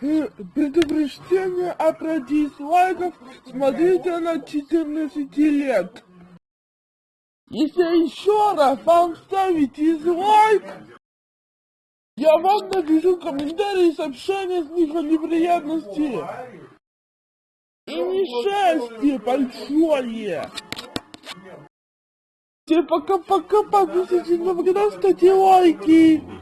Предупреждение о дизлайков смотрите на 14 лет. Если еще раз вам ставить дизлайк, я вам напишу комментарии и сообщения с них о неприятности. И несчастье большое. Всем пока-пока, подписывайтесь на канал, ставьте лайки.